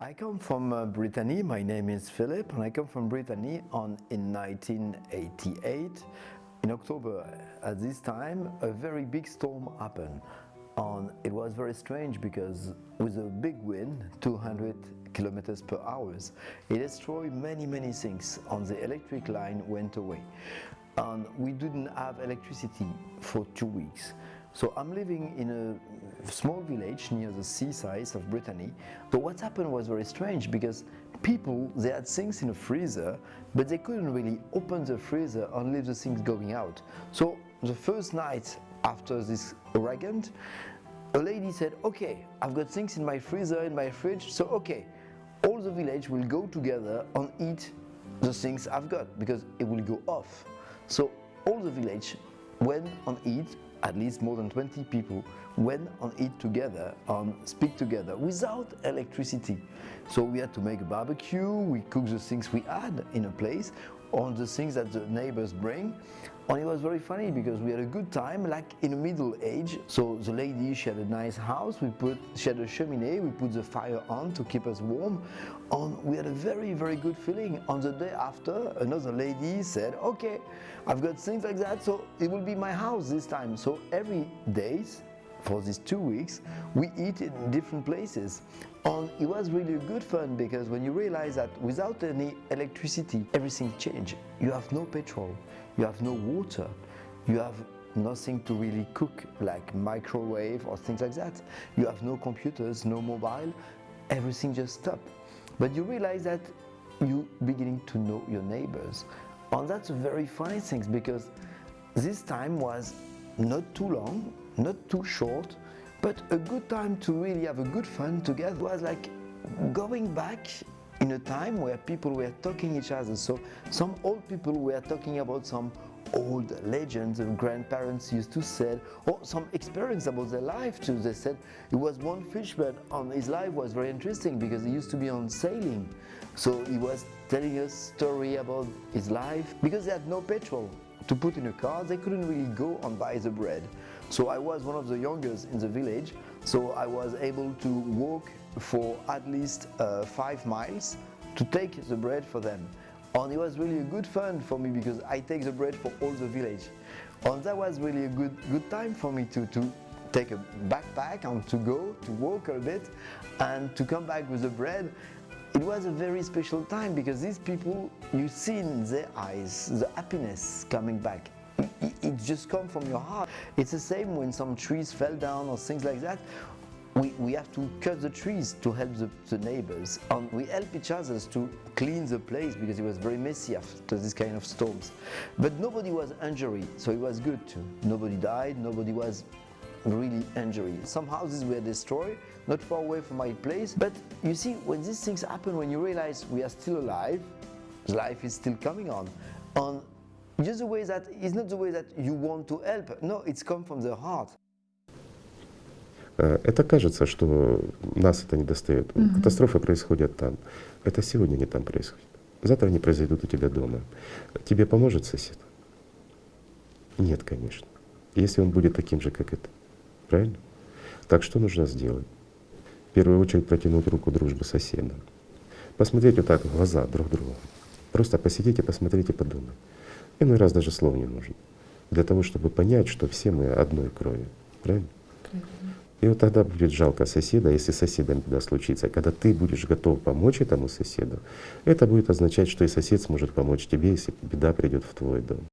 I come from uh, Brittany. My name is Philip, and I come from Brittany on in 1988. In October, at this time, a very big storm happened. And it was very strange because with a big wind, 200 kilometers per hour, it destroyed many, many things. And the electric line went away. And we didn't have electricity for two weeks. So I'm living in a small village near the seaside of Brittany. But what happened was very strange because people, they had things in a freezer, but they couldn't really open the freezer and leave the things going out. So the first night after this hurricane, a lady said, okay, I've got things in my freezer, in my fridge, so okay, all the village will go together and eat the things I've got because it will go off. So all the village went and eat at least more than 20 people went and eat together and speak together without electricity. So we had to make a barbecue, we cooked the things we had in a place on the things that the neighbors bring. And it was very funny because we had a good time, like in the middle age. So the lady, she had a nice house, we put, she had a chimney, we put the fire on to keep us warm. And we had a very, very good feeling. On the day after, another lady said, okay, I've got things like that, so it will be my house this time. So every day, for these two weeks, we eat in different places. And it was really good fun because when you realize that without any electricity, everything changed. You have no petrol, you have no water, you have nothing to really cook like microwave or things like that. You have no computers, no mobile, everything just stopped. But you realize that you beginning to know your neighbors. And that's a very funny thing because this time was not too long, not too short, but a good time to really have a good fun together was like going back in a time where people were talking each other. So some old people were talking about some old legends of grandparents used to say, or some experience about their life too. They said it was one fisherman on his life was very interesting because he used to be on sailing. So he was telling us story about his life because they had no petrol to put in a car. They couldn't really go and buy the bread. So I was one of the youngest in the village. So I was able to walk for at least uh, five miles to take the bread for them. And it was really a good fun for me because I take the bread for all the village. And that was really a good, good time for me to, to take a backpack and to go, to walk a bit and to come back with the bread. It was a very special time because these people, you see in their eyes the happiness coming back. It, it just comes from your heart. It's the same when some trees fell down or things like that we, we have to cut the trees to help the, the neighbors. And we help each other to clean the place because it was very messy after this kind of storms. But nobody was injured, so it was good too. Nobody died, nobody was really injured. Some houses were destroyed, not far away from my place. But you see, when these things happen, when you realize we are still alive, life is still coming on. Just the way that, it's not the way that you want to help. No, it's come from the heart. Э, Это кажется, что нас это не достает. Мгм. Катастрофы происходят там. Это сегодня не там происходит. Завтра они произойдут у тебя дома. Тебе поможет сосед? Нет, конечно. Если он будет таким же, как это. Правильно? Так что нужно сделать? В первую очередь протянуть руку дружбы соседа. Посмотреть вот так в глаза друг другу. Просто посмотреть и подумать. Иной раз даже слов не нужно. Для того, чтобы понять, что все мы одной крови. Правильно? И вот тогда будет жалко соседа, если с соседом беда случится. Когда ты будешь готов помочь этому соседу, это будет означать, что и сосед сможет помочь тебе, если беда придет в твой дом.